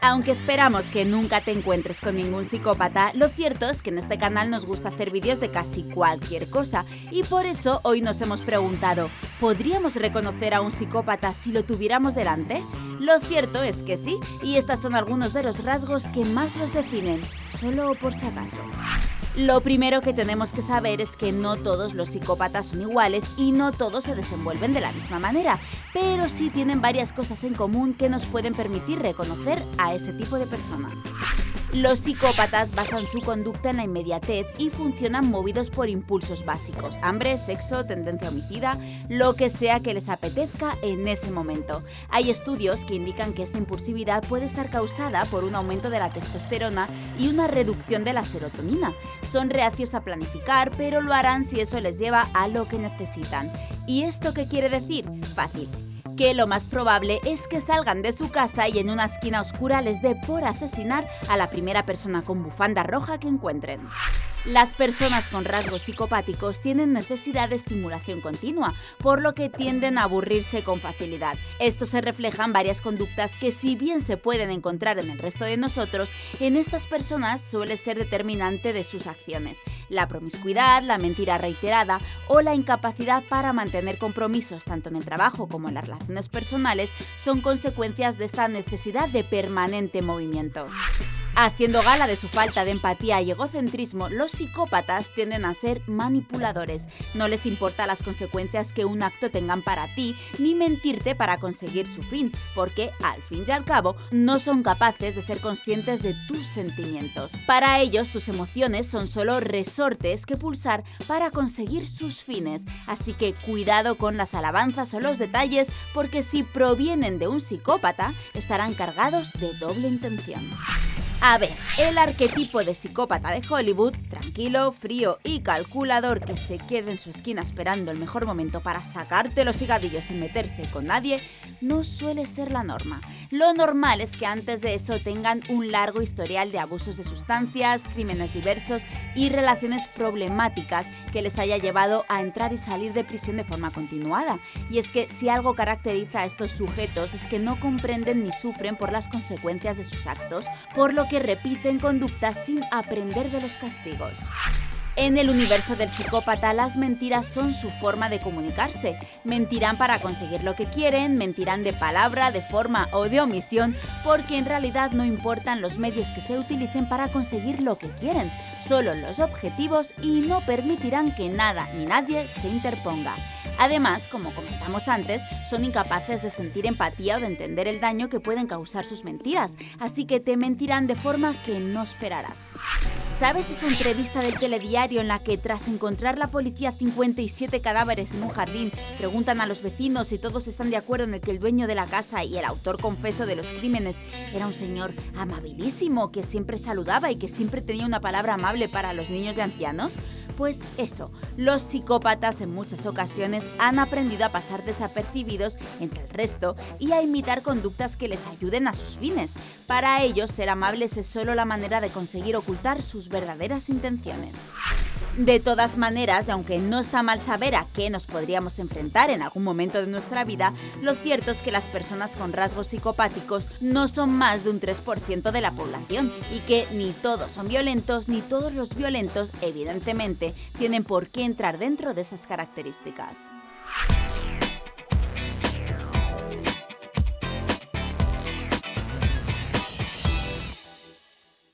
Aunque esperamos que nunca te encuentres con ningún psicópata, lo cierto es que en este canal nos gusta hacer vídeos de casi cualquier cosa y por eso hoy nos hemos preguntado, ¿podríamos reconocer a un psicópata si lo tuviéramos delante? Lo cierto es que sí, y estos son algunos de los rasgos que más los definen, solo por si acaso. Lo primero que tenemos que saber es que no todos los psicópatas son iguales y no todos se desenvuelven de la misma manera, pero sí tienen varias cosas en común que nos pueden permitir reconocer a ese tipo de persona. Los psicópatas basan su conducta en la inmediatez y funcionan movidos por impulsos básicos, hambre, sexo, tendencia homicida, lo que sea que les apetezca en ese momento. Hay estudios que indican que esta impulsividad puede estar causada por un aumento de la testosterona y una reducción de la serotonina. Son reacios a planificar, pero lo harán si eso les lleva a lo que necesitan. ¿Y esto qué quiere decir? Fácil que lo más probable es que salgan de su casa y en una esquina oscura les dé por asesinar a la primera persona con bufanda roja que encuentren. Las personas con rasgos psicopáticos tienen necesidad de estimulación continua, por lo que tienden a aburrirse con facilidad. Esto se refleja en varias conductas que si bien se pueden encontrar en el resto de nosotros, en estas personas suele ser determinante de sus acciones. La promiscuidad, la mentira reiterada o la incapacidad para mantener compromisos tanto en el trabajo como en las relaciones personales son consecuencias de esta necesidad de permanente movimiento. Haciendo gala de su falta de empatía y egocentrismo, los psicópatas tienden a ser manipuladores. No les importa las consecuencias que un acto tengan para ti, ni mentirte para conseguir su fin, porque, al fin y al cabo, no son capaces de ser conscientes de tus sentimientos. Para ellos, tus emociones son solo resortes que pulsar para conseguir sus fines, así que cuidado con las alabanzas o los detalles, porque si provienen de un psicópata, estarán cargados de doble intención. A ver, el arquetipo de psicópata de Hollywood, tranquilo, frío y calculador que se queda en su esquina esperando el mejor momento para sacarte los higadillos sin meterse con nadie, no suele ser la norma. Lo normal es que antes de eso tengan un largo historial de abusos de sustancias, crímenes diversos y relaciones problemáticas que les haya llevado a entrar y salir de prisión de forma continuada. Y es que si algo caracteriza a estos sujetos es que no comprenden ni sufren por las consecuencias de sus actos, por lo que repiten conductas sin aprender de los castigos. En el universo del psicópata, las mentiras son su forma de comunicarse. Mentirán para conseguir lo que quieren, mentirán de palabra, de forma o de omisión, porque en realidad no importan los medios que se utilicen para conseguir lo que quieren, solo los objetivos y no permitirán que nada ni nadie se interponga. Además, como comentamos antes, son incapaces de sentir empatía o de entender el daño que pueden causar sus mentiras, así que te mentirán de forma que no esperarás. ¿Sabes esa entrevista del telediario en la que tras encontrar la policía 57 cadáveres en un jardín, preguntan a los vecinos si todos están de acuerdo en que el dueño de la casa y el autor confeso de los crímenes era un señor amabilísimo que siempre saludaba y que siempre tenía una palabra amable para los niños y ancianos? Pues eso, los psicópatas en muchas ocasiones han aprendido a pasar desapercibidos entre el resto y a imitar conductas que les ayuden a sus fines. Para ellos, ser amables es solo la manera de conseguir ocultar sus verdaderas intenciones. De todas maneras, aunque no está mal saber a qué nos podríamos enfrentar en algún momento de nuestra vida, lo cierto es que las personas con rasgos psicopáticos no son más de un 3% de la población y que ni todos son violentos ni todos los violentos, evidentemente, tienen por qué entrar dentro de esas características.